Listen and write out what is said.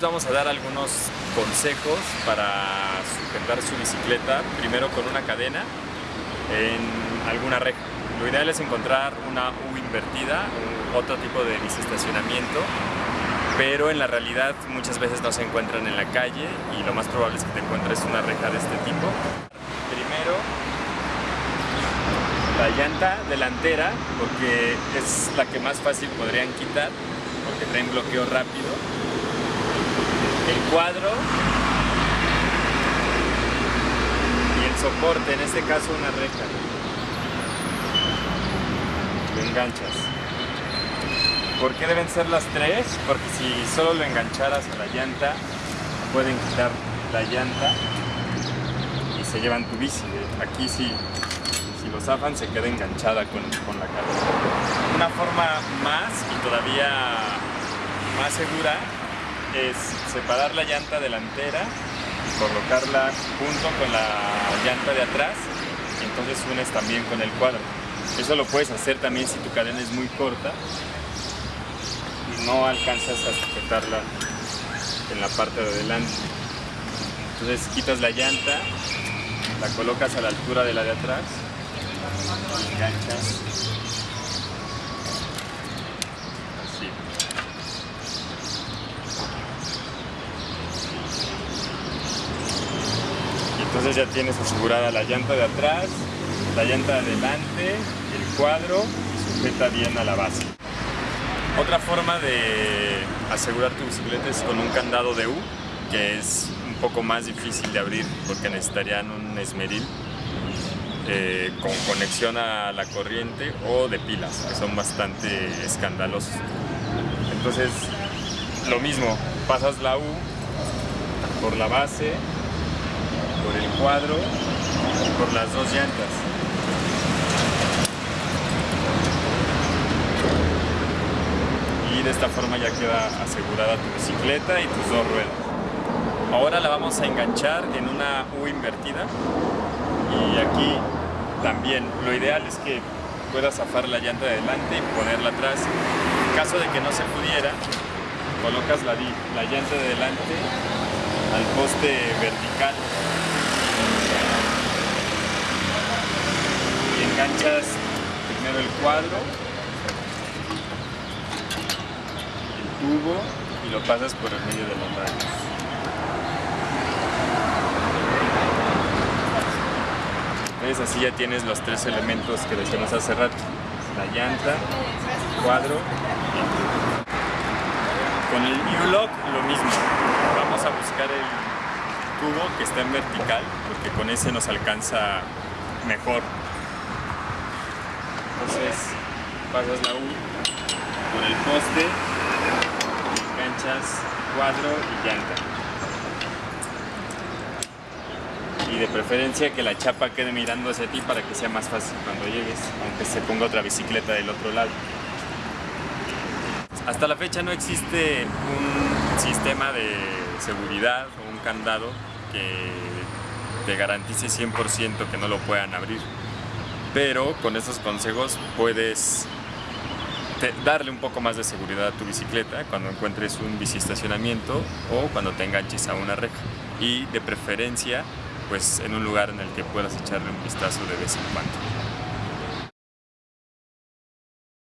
Vamos a dar algunos consejos para sujetar su bicicleta, primero con una cadena en alguna reja. Lo ideal es encontrar una U invertida, otro tipo de biciestacionamiento, pero en la realidad muchas veces no se encuentran en la calle y lo más probable es que te encuentres una reja de este tipo. Primero, la llanta delantera, porque es la que más fácil podrían quitar, porque traen bloqueo rápido el cuadro y el soporte, en este caso una reja. Lo enganchas. ¿Por qué deben ser las tres? Porque si solo lo engancharas a la llanta, pueden quitar la llanta y se llevan tu bici. Aquí si, si lo zafan se queda enganchada con, con la cabeza. Una forma más y todavía más segura es separar la llanta delantera y colocarla junto con la llanta de atrás y entonces unes también con el cuadro. Eso lo puedes hacer también si tu cadena es muy corta y no alcanzas a sujetarla en la parte de adelante. Entonces quitas la llanta, la colocas a la altura de la de atrás y enganchas Entonces ya tienes asegurada la llanta de atrás, la llanta de adelante, el cuadro sujeta bien a la base. Otra forma de asegurar tu bicicleta es con un candado de U, que es un poco más difícil de abrir porque necesitarían un esmeril eh, con conexión a la corriente o de pilas, que son bastante escandalosos. Entonces, lo mismo, pasas la U por la base, por el cuadro y por las dos llantas. Y de esta forma ya queda asegurada tu bicicleta y tus dos ruedas. Ahora la vamos a enganchar en una U invertida y aquí también lo ideal es que puedas zafar la llanta de adelante y ponerla atrás. En caso de que no se pudiera, colocas la, la llanta de adelante al poste vertical enganchas primero el cuadro, el tubo y lo pasas por el medio de los rayos. Entonces así ya tienes los tres elementos que decíamos hace rato, la llanta, el cuadro y el tubo. Con el New Lock lo mismo, vamos a buscar el tubo que está en vertical porque con ese nos alcanza mejor entonces pasas la U por el poste, enganchas cuadro y llanta. Y de preferencia que la chapa quede mirando hacia ti para que sea más fácil cuando llegues, aunque se ponga otra bicicleta del otro lado. Hasta la fecha no existe un sistema de seguridad o un candado que te garantice 100% que no lo puedan abrir pero con estos consejos puedes darle un poco más de seguridad a tu bicicleta cuando encuentres un biciestacionamiento o cuando te enganches a una reja y de preferencia pues en un lugar en el que puedas echarle un vistazo de vez en cuando.